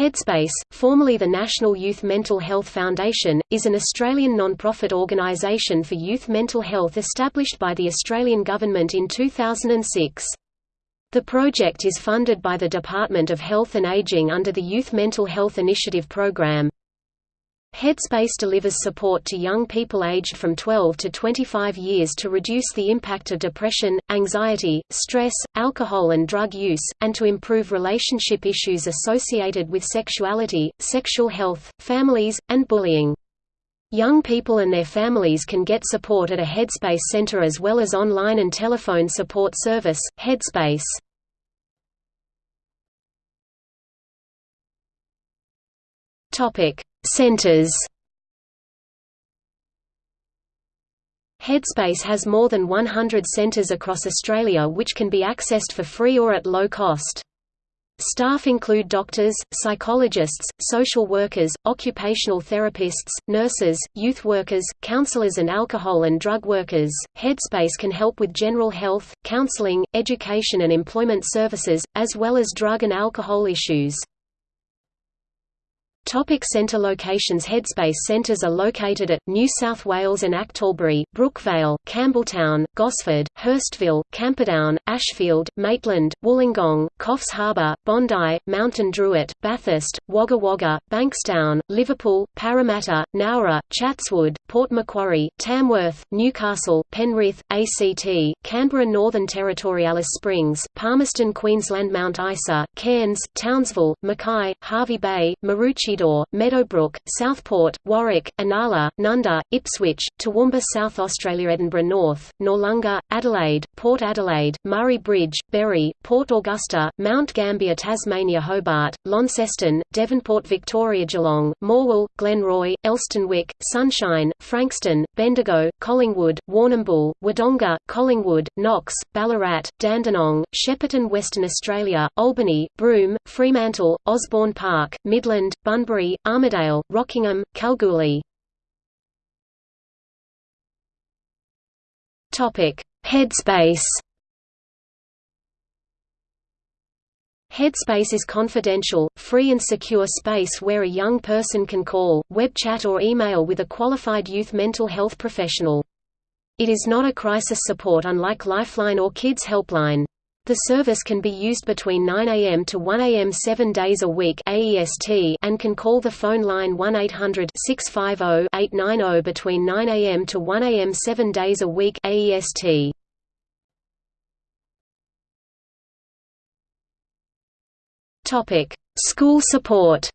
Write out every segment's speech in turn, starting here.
Headspace, formerly the National Youth Mental Health Foundation, is an Australian non-profit organisation for youth mental health established by the Australian Government in 2006. The project is funded by the Department of Health and Ageing under the Youth Mental Health Initiative Program. Headspace delivers support to young people aged from 12 to 25 years to reduce the impact of depression, anxiety, stress, alcohol and drug use, and to improve relationship issues associated with sexuality, sexual health, families, and bullying. Young people and their families can get support at a Headspace center as well as online and telephone support service, Headspace. Topic: Centers Headspace has more than 100 centres across Australia which can be accessed for free or at low cost. Staff include doctors, psychologists, social workers, occupational therapists, nurses, youth workers, counselors and alcohol and drug workers. Headspace can help with general health, counseling, education and employment services, as well as drug and alcohol issues. Topic centre locations Headspace centres are located at, New South Wales and Achtalbury, Brookvale, Campbelltown, Gosford, Hurstville, Camperdown, Ashfield, Maitland, Wollongong, Coffs Harbour, Bondi, Mount Druitt, Bathurst, Wagga Wagga, Bankstown, Liverpool, Parramatta, Nowra, Chatswood, Port Macquarie, Tamworth, Newcastle, Penrith, ACT, Canberra Northern Territory Alice Springs, Palmerston Queensland Mount Isa, Cairns, Townsville, Mackay, Hervey Bay, Maroochy Maroochydore, Meadowbrook, Southport, Warwick, Inala, Nunda, Ipswich, Toowoomba South Australia Edinburgh North, Noarlunga, Adelaide, Port Adelaide, Murray Bridge, Berri, Port Augusta, Mount Gambier Tasmania Hobart, Launceston, Devonport Victoria Geelong, Morwell, Glenroy, Elsternwick, Sunshine, Frankston, Bendigo, Collingwood, Warrnambool, Wodonga, Collingwood, Knox, Ballarat, Dandenong, Shepparton Western Australia, Albany, Broome, Fremantle, Osborne Park, Midland, Bunbury, Rockingham, Kalgoorlie. Topic: Headspace. Headspace is confidential, free and secure space where a young person can call, web chat or email with a qualified youth mental health professional. It is not a crisis support unlike Lifeline or Kids Helpline. The service can be used between 9 a.m. to 1 a.m. seven days a week AEST and can call the phone line 1-800-650-890 between 9 a.m. to 1 a.m. seven days a week AEST. School support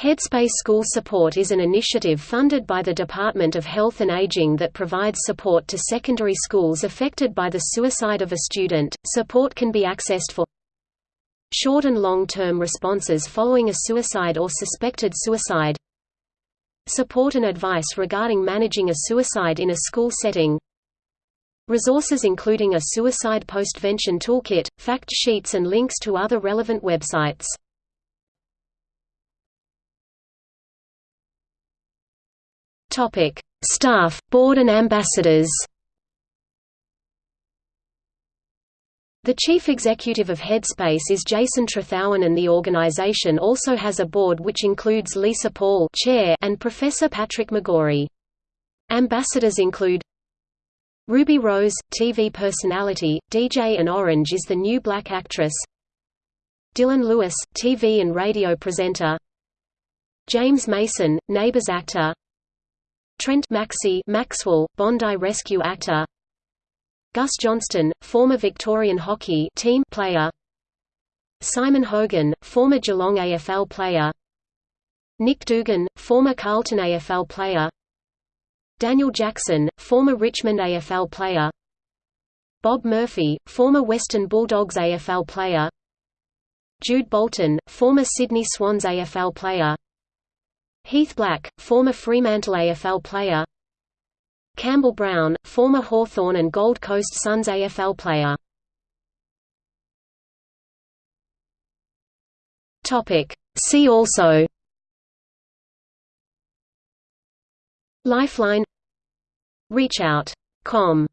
Headspace School Support is an initiative funded by the Department of Health and Aging that provides support to secondary schools affected by the suicide of a student. Support can be accessed for short and long-term responses following a suicide or suspected suicide, support and advice regarding managing a suicide in a school setting, resources including a suicide postvention toolkit, fact sheets and links to other relevant websites. Topic: Staff, Board and Ambassadors. The chief executive of Headspace is Jason Trethowan and the organization also has a board which includes Lisa Paul chair and Professor Patrick McGorry. Ambassadors include Ruby Rose, TV personality, DJ and Orange is the New Black actress Dylan Lewis, TV and radio presenter James Mason, Neighbours actor Trent Maxey Maxwell, Bondi rescue actor. Gus Johnston, former Victorian hockey team player. Simon Hogan, former Geelong AFL player. Nick Duigan, former Carlton AFL player. Daniel Jackson, former Richmond AFL player. Bob Murphy, former Western Bulldogs AFL player. Jude Bolton, former Sydney Swans AFL player Heath Black, former Fremantle AFL player. Campbell Brown, former Hawthorn and Gold Coast Suns AFL player. See also. Lifeline. ReachOut.com